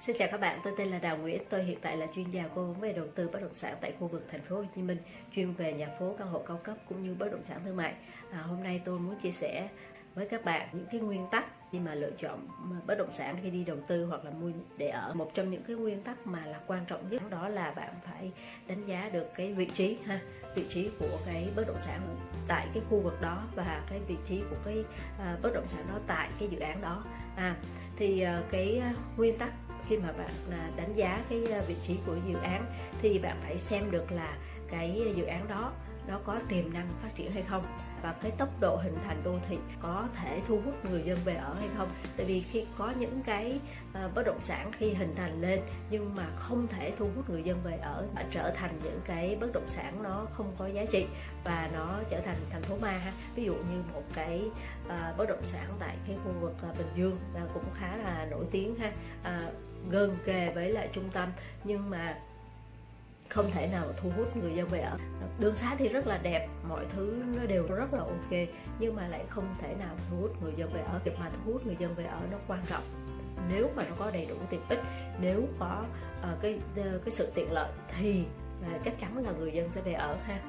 Xin chào các bạn, tôi tên là Đào Nguyễn, tôi hiện tại là chuyên gia cố vấn về đầu tư bất động sản tại khu vực thành phố Hồ Chí Minh, chuyên về nhà phố, căn hộ cao cấp cũng như bất động sản thương mại. À, hôm nay tôi muốn chia sẻ với các bạn những cái nguyên tắc khi mà lựa chọn bất động sản khi đi đầu tư hoặc là mua để ở một trong những cái nguyên tắc mà là quan trọng nhất đó là bạn phải đánh giá được cái vị trí ha vị trí của cái bất động sản tại cái khu vực đó và cái vị trí của cái uh, bất động sản đó tại cái dự án đó à thì uh, cái uh, nguyên tắc khi mà bạn à, đánh giá cái à, vị trí của dự án thì bạn phải xem được là cái à, dự án đó nó có tiềm năng phát triển hay không và cái tốc độ hình thành đô thị có thể thu hút người dân về ở hay không. Tại vì khi có những cái uh, bất động sản khi hình thành lên nhưng mà không thể thu hút người dân về ở mà trở thành những cái bất động sản nó không có giá trị và nó trở thành thành phố ma ha. Ví dụ như một cái uh, bất động sản tại cái khu vực uh, bình dương uh, cũng khá là nổi tiếng ha. Uh, gần kề với lại trung tâm nhưng mà không thể nào thu hút người dân về ở. Đường xá thì rất là đẹp mọi thứ nó đều rất là ok nhưng mà lại không thể nào thu hút người dân về ở. Việc mà thu hút người dân về ở nó quan trọng. Nếu mà nó có đầy đủ tiện ích nếu có uh, cái uh, cái sự tiện lợi thì uh, chắc chắn là người dân sẽ về ở ha.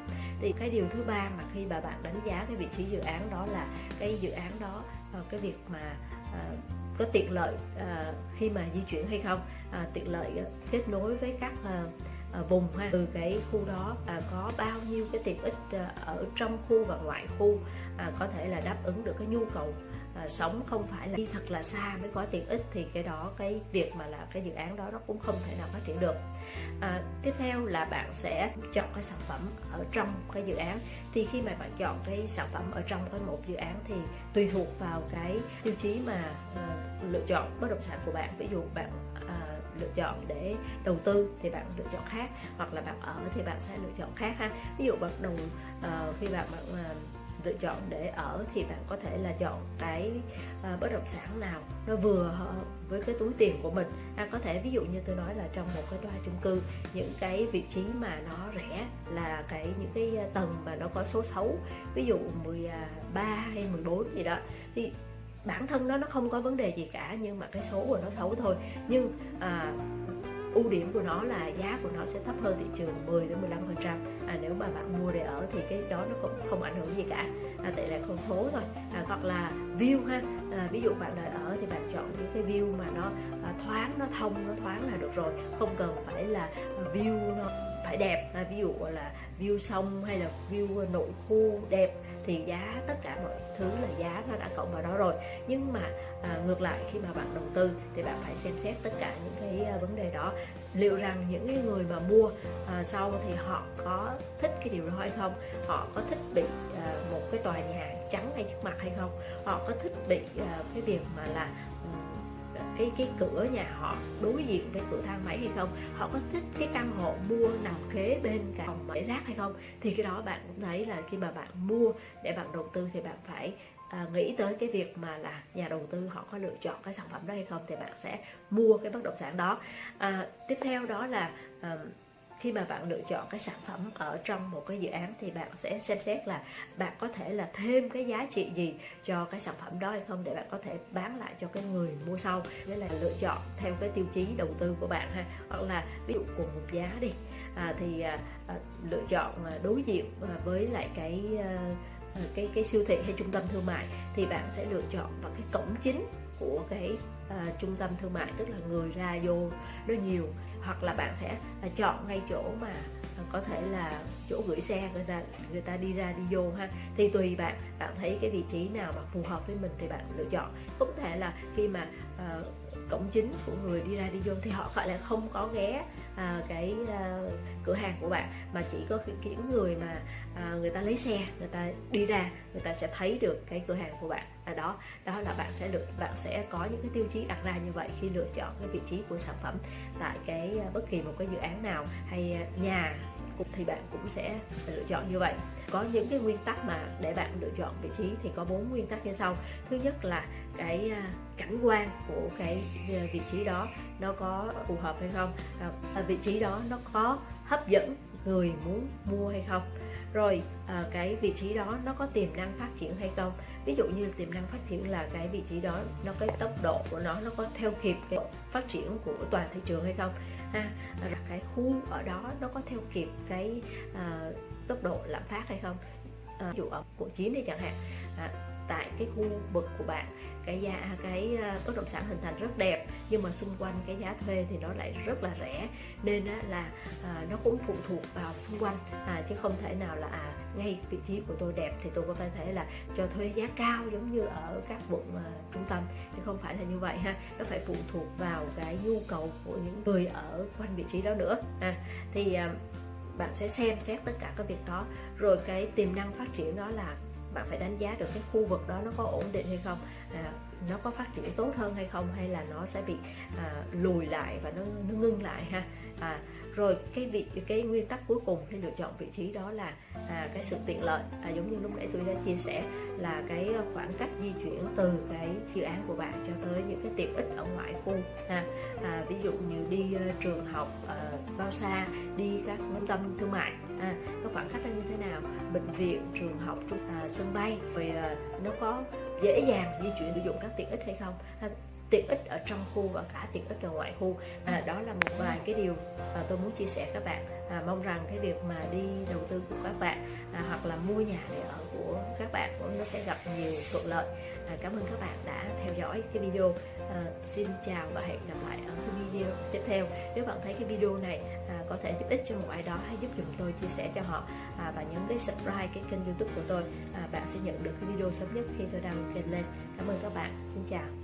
Thì cái điều thứ ba mà khi bà bạn đánh giá cái vị trí dự án đó là cái dự án đó uh, cái việc mà uh, có tiện lợi uh, khi mà di chuyển hay không? Uh, tiện lợi uh, kết nối với các uh, À, vùng ha. Từ cái khu đó à, có bao nhiêu cái tiện ích à, ở trong khu và ngoại khu à, có thể là đáp ứng được cái nhu cầu à, sống không phải là đi thật là xa mới có tiện ích thì cái đó cái việc mà là cái dự án đó nó cũng không thể nào phát triển được. À, tiếp theo là bạn sẽ chọn cái sản phẩm ở trong cái dự án. Thì khi mà bạn chọn cái sản phẩm ở trong cái một dự án thì tùy thuộc vào cái tiêu chí mà à, lựa chọn bất động sản của bạn. Ví dụ bạn lựa chọn để đầu tư thì bạn lựa chọn khác hoặc là bạn ở thì bạn sẽ lựa chọn khác ha. Ví dụ bạn đầu uh, khi bạn bạn uh, lựa chọn để ở thì bạn có thể là chọn cái uh, bất động sản nào nó vừa ờ, với cái túi tiền của mình. À, có thể ví dụ như tôi nói là trong một cái tòa chung cư những cái vị trí mà nó rẻ là cái những cái à, tầng mà nó có số xấu ví dụ 13 à, hay 14 gì đó thì bản thân nó nó không có vấn đề gì cả nhưng mà cái số của nó xấu thôi. Nhưng à, ưu điểm của nó là giá của nó sẽ thấp hơn thị trường 10 đến 15 phần trăm. À, nếu mà bạn mua để ở thì cái đó nó cũng không ảnh hưởng gì cả. À, tại là con số thôi. À, hoặc là view ha. À, ví dụ bạn đợi ở thì bạn chọn những cái view mà nó à, thoáng nó thông nó thoáng là được rồi. Không cần phải là view nó phải đẹp à, ví dụ là view sông hay là view nội khu đẹp thì giá tất cả mọi thứ là giá nó đã cộng vào đó rồi. Nhưng mà à, ngược lại khi mà bạn đầu tư thì bạn phải xem xét tất cả những cái à, vấn đề đó liệu rằng những cái người mà mua à, sau thì họ có thích cái điều đó hay không? Họ có thích bị à, một cái tòa nhà trắng ngay trước mặt hay không? Họ có thích bị à, cái việc mà là cái cái cửa nhà họ đối diện với cửa thang máy hay không? Họ có thích cái căn hộ mua nằm kế bên cả phòng bãi rác hay không? Thì cái đó bạn cũng thấy là khi mà bạn mua để bạn đầu tư thì bạn phải à, nghĩ tới cái việc mà là nhà đầu tư họ có lựa chọn cái sản phẩm đó hay không thì bạn sẽ mua cái bất động sản đó. À, tiếp theo đó là à, khi mà bạn lựa chọn cái sản phẩm ở trong một cái dự án thì bạn sẽ xem xét là bạn có thể là thêm cái giá trị gì cho cái sản phẩm đó hay không để bạn có thể bán lại cho cái người mua sau. Nghĩa là lựa chọn theo cái tiêu chí đầu tư của bạn ha hoặc là ví dụ cùng một giá đi. À, thì à, à, lựa chọn à, đối diện à, với lại cái à, Ừ, cái cái siêu thị hay trung tâm thương mại thì bạn sẽ lựa chọn vào cái cổng chính của cái uh, trung tâm thương mại tức là người ra vô nó nhiều. Hoặc là bạn sẽ uh, chọn ngay chỗ mà uh, có thể là chỗ gửi xe người ta người ta đi ra đi vô ha. Thì tùy bạn bạn thấy cái vị trí nào mà phù hợp với mình thì bạn lựa chọn. Cũng thể là khi mà uh, cổng chính của người đi ra đi vô thì họ gọi là không có ghé à, cái à, cửa hàng của bạn mà chỉ có những người mà à, người ta lấy xe người ta đi ra người ta sẽ thấy được cái cửa hàng của bạn. À, đó đó là bạn sẽ được bạn sẽ có những cái tiêu chí đặt ra như vậy khi lựa chọn cái vị trí của sản phẩm tại cái à, bất kỳ một cái dự án nào hay à, nhà thì bạn cũng sẽ lựa chọn như vậy có những cái nguyên tắc mà để bạn lựa chọn vị trí thì có bốn nguyên tắc như sau. Thứ nhất là cái à, cảnh quan của cái à, vị trí đó nó có phù hợp hay không? À, à, vị trí đó nó có hấp dẫn người muốn mua hay không? Rồi à, cái vị trí đó nó có tiềm năng phát triển hay không? Ví dụ như tiềm năng phát triển là cái vị trí đó nó cái tốc độ của nó nó có theo kịp cái phát triển của toàn thị trường hay không? Ha. Cái khu ở đó nó có theo kịp cái à, tốc độ lạm phát hay không? À, ví dụ ở quận 9 đi chẳng hạn. À, tại cái khu vực của bạn. Cái giá cái ờ, bất động sản hình thành rất đẹp nhưng mà xung quanh cái giá thuê thì nó lại rất là rẻ. Nên á, là à, nó cũng phụ thuộc vào xung quanh. À, chứ không thể nào là à ngay vị trí của tôi đẹp thì tôi có thể là cho thuê giá cao giống như ở các quận à, trung tâm. Thì không phải là như vậy ha. Nó phải phụ thuộc vào cái nhu cầu của những người ở quanh vị trí đó nữa. À, thì à, bạn sẽ xem xét tất cả các việc đó. Rồi cái tiềm năng phát triển đó là bạn phải đánh giá được cái khu vực đó nó có ổn định hay không à, nó có phát triển tốt hơn hay không hay là nó sẽ bị à, lùi lại và nó, nó ngưng lại ha. À, rồi cái vị cái nguyên tắc cuối cùng khi lựa chọn vị trí đó là à, cái sự tiện lợi. À, giống như lúc nãy tôi đã chia sẻ là cái khoảng cách di chuyển từ cái dự án của bạn cho tới những cái tiện ích ở ngoại khu ha. À, ví dụ như đi uh, trường học uh, bao xa đi các trung tâm thương mại à, nó khoảng cách là như thế nào? Bệnh viện trường học trung, à, sân bay. Rồi à, nó có dễ dàng di chuyển sử dụng các tiện ích hay không? À, tiện ích ở trong khu và cả tiện ích ở ngoại khu. À, đó là một vài cái điều mà tôi muốn chia sẻ các bạn. À, mong rằng cái việc mà đi đầu tư của các bạn à, hoặc là mua nhà để ở của các bạn cũng nó sẽ gặp nhiều thuận lợi à, cảm ơn các bạn đã theo dõi cái video. À, xin chào và hẹn gặp lại ở cái video tiếp theo. Nếu bạn thấy cái video này à, có thể giúp ích cho một ai đó hãy giúp dùm tôi chia sẻ cho họ à, và nhấn cái subscribe cái kênh youtube của tôi à, bạn sẽ nhận được cái video sớm nhất khi tôi đăng kênh lên. Cảm ơn các bạn. Xin chào.